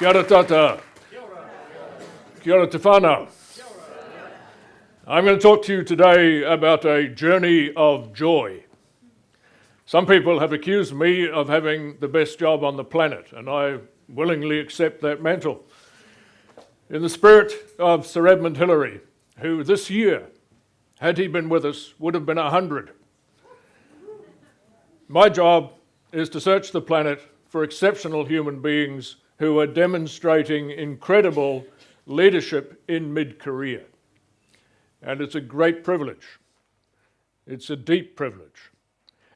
Kia ora tātou. Kia ora. I'm going to talk to you today about a journey of joy. Some people have accused me of having the best job on the planet, and I willingly accept that mantle. In the spirit of Sir Edmund Hillary, who this year, had he been with us, would have been 100. My job is to search the planet for exceptional human beings who are demonstrating incredible leadership in mid career. And it's a great privilege. It's a deep privilege.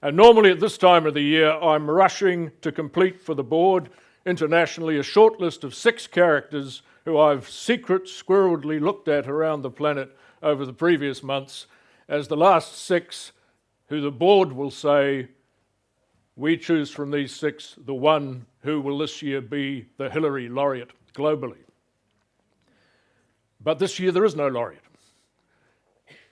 And normally at this time of the year, I'm rushing to complete for the board internationally a short list of six characters who I've secret squirreledly looked at around the planet over the previous months as the last six who the board will say we choose from these six the one who will this year be the Hillary laureate globally. But this year there is no laureate.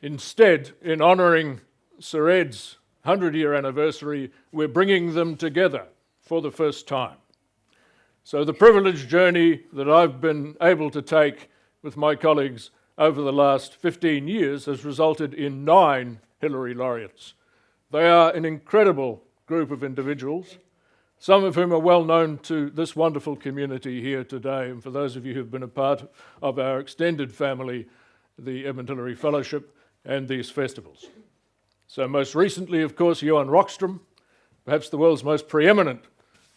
Instead, in honouring Sir Ed's 100 year anniversary, we're bringing them together for the first time. So, the privileged journey that I've been able to take with my colleagues over the last 15 years has resulted in nine Hillary laureates. They are an incredible group of individuals, some of whom are well known to this wonderful community here today. And for those of you who've been a part of our extended family, the Edmund Hillary Fellowship, and these festivals. So, most recently, of course, Johan Rockström, perhaps the world's most preeminent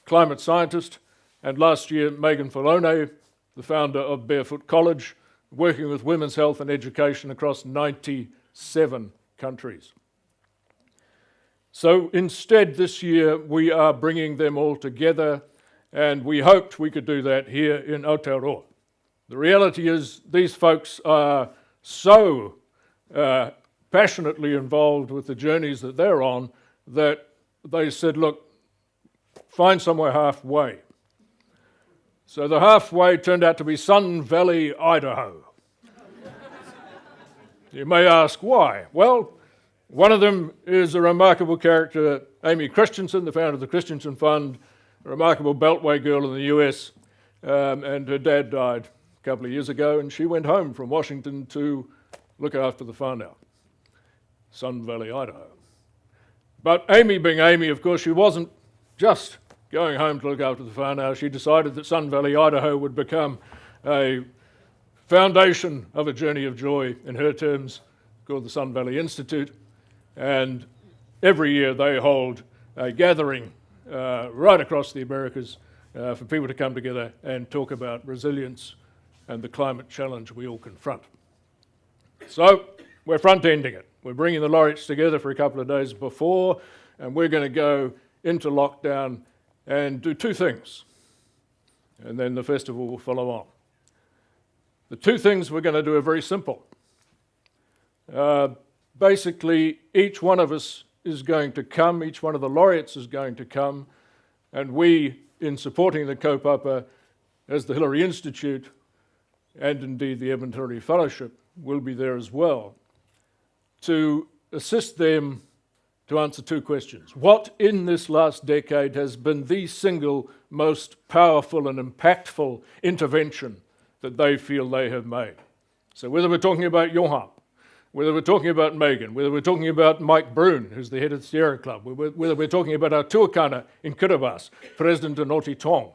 climate scientist, and last year, Meagan Fallone, the founder of Barefoot College, working with women's health and education across 97 countries. So instead, this year, we are bringing them all together, and we hoped we could do that here in Aotearoa. The reality is, these folks are so uh, passionately involved with the journeys that they're on that they said, look, find somewhere halfway. So the halfway turned out to be Sun Valley, Idaho. you may ask why. Well, one of them is a remarkable character, Aimée Christensen, the founder of the Christensen Fund, a remarkable Beltway girl in the US, um, and her dad died a couple of years ago, and she went home from Washington to look after the whānau, Sun Valley, Idaho. But Aimée, being Aimée, of course, she wasn't just going home to look after the whānau. She decided that Sun Valley, Idaho would become a foundation of a journey of joy in her terms called the Sun Valley Institute and every year they hold a gathering uh, right across the Americas uh, for people to come together and talk about resilience and the climate challenge we all confront. So we're front-ending it. We're bringing the laureates together for a couple of days before, and we're going to go into lockdown and do two things. And then the festival will follow on. The two things we're going to do are very simple. Uh, basically each one of us is going to come, each one of the laureates is going to come, and we, in supporting the kaupapa as the Hillary Institute, and indeed the Edmund Hillary Fellowship, will be there as well, to assist them to answer two questions. What in this last decade has been the single most powerful and impactful intervention that they feel they have made? So whether we're talking about Johan, whether we're talking about Meagan, whether we're talking about Mike Brune, who's the head of the Sierra Club, whether we're talking about our tuakana in Kiribati, President Anote Tong.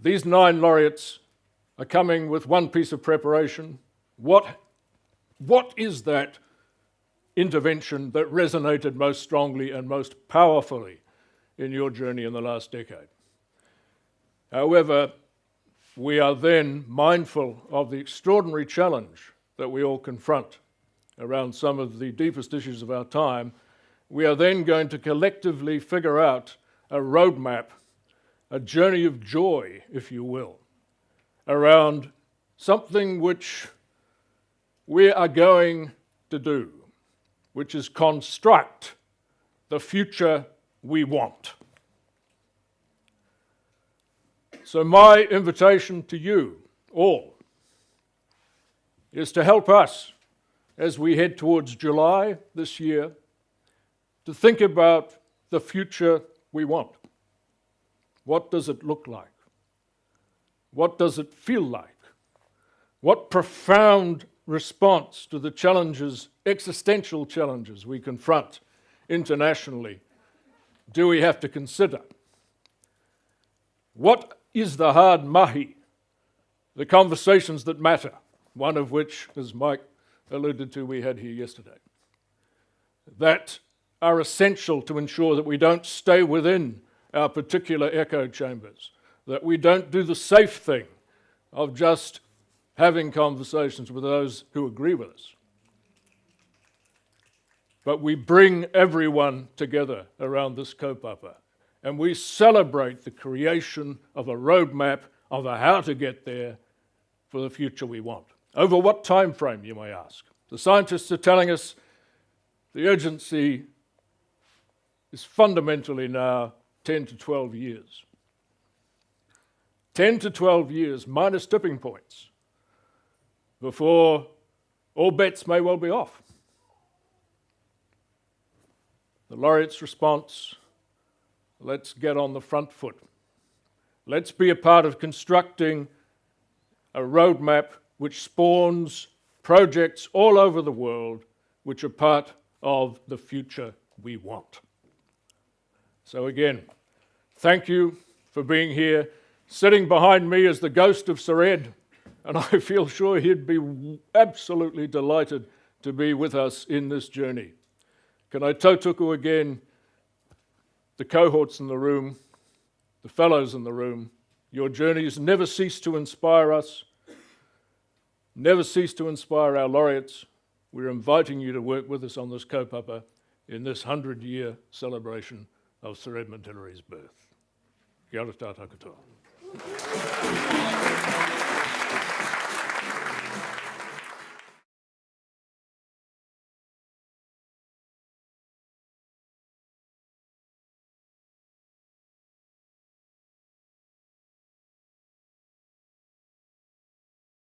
These nine laureates are coming with one piece of preparation. What, what is that intervention that resonated most strongly and most powerfully in your journey in the last decade? However, we are then mindful of the extraordinary challenge that we all confront around some of the deepest issues of our time, we are then going to collectively figure out a roadmap, a journey of joy, if you will, around something which we are going to do, which is construct the future we want. So, my invitation to you all is to help us as we head towards July this year to think about the future we want. What does it look like? What does it feel like? What profound response to the challenges, existential challenges we confront internationally, do we have to consider? What is the hard mahi, the conversations that matter, one of which, as Mike alluded to, we had here yesterday, that are essential to ensure that we don't stay within our particular echo chambers, that we don't do the safe thing of just having conversations with those who agree with us. But we bring everyone together around this kaupapa and we celebrate the creation of a roadmap of a how to get there for the future we want. Over what time frame, you may ask? The scientists are telling us the urgency is fundamentally now 10 to 12 years. 10 to 12 years minus tipping points before all bets may well be off. The laureate's response let's get on the front foot. Let's be a part of constructing a roadmap which spawns projects all over the world which are part of the future we want. So again, thank you for being here. Sitting behind me is the ghost of Sir Ed, and I feel sure he'd be absolutely delighted to be with us in this journey. Can I tautoko again the cohorts in the room, the fellows in the room. Your journeys never cease to inspire us, never cease to inspire our laureates. We're inviting you to work with us on this kaupapa in this 100-year celebration of Sir Edmund Hillary's birth. Kia ora tātou katoa.